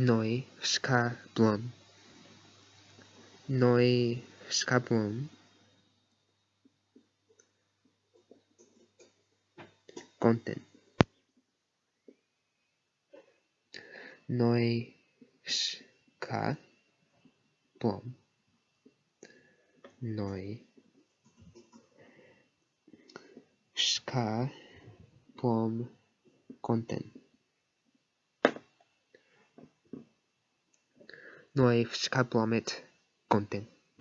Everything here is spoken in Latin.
noi ska noi ska content. Noi ska blom noi ska blom content. no Ifs é Kaplomet Content.